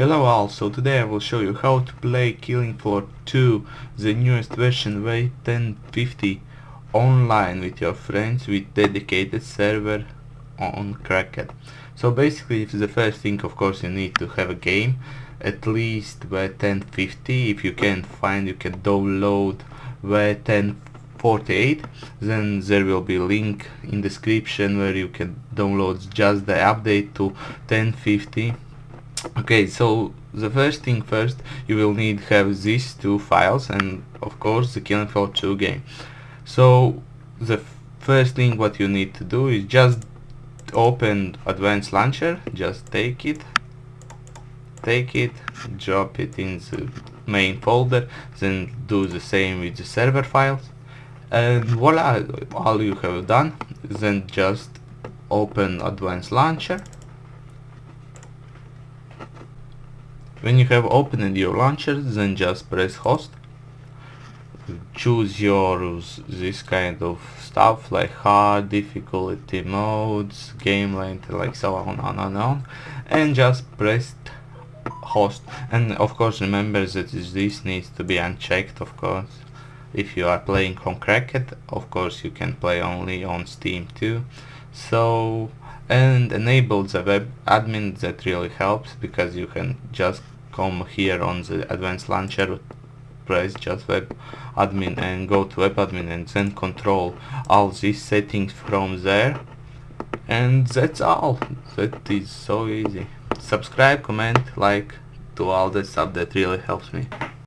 Hello all, so today I will show you how to play Killing Floor 2, the newest version V1050 online with your friends with dedicated server on Cracked. So basically the first thing of course you need to have a game, at least V1050, if you can't find you can download V1048, then there will be link in description where you can download just the update to 1050 okay so the first thing first you will need have these two files and of course the Killing Floor 2 game. So the first thing what you need to do is just open advanced launcher just take it take it drop it in the main folder then do the same with the server files and voila all you have done then just open advanced launcher When you have opened your launcher, then just press host. Choose your this kind of stuff like hard difficulty modes, game length, like so on and on on, and just press host. And of course, remember that this needs to be unchecked. Of course, if you are playing on Cracked, of course you can play only on Steam too. So and enable the web admin that really helps because you can just come here on the advanced launcher press just web admin and go to web admin and then control all these settings from there. And that's all. That is so easy. Subscribe comment like to all that stuff that really helps me